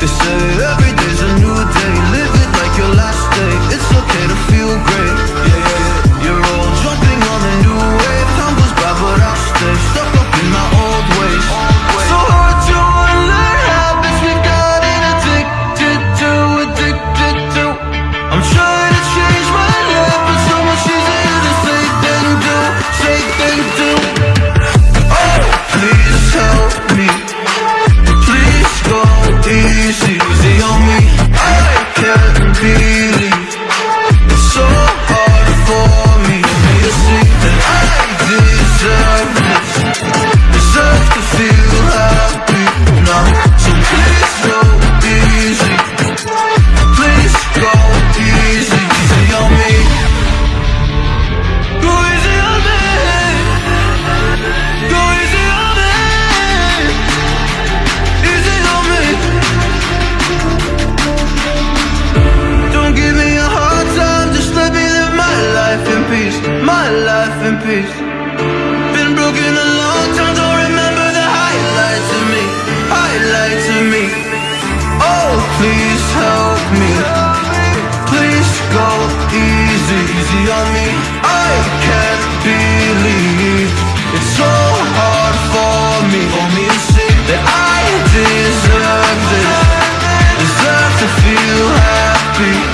to say life in peace. Been broken a long time, don't remember the highlights of me Highlights of me. Oh, please help me. Please go easy, easy on me. I can't believe It's so hard for me For me to say that I deserve this. Deserve to feel happy.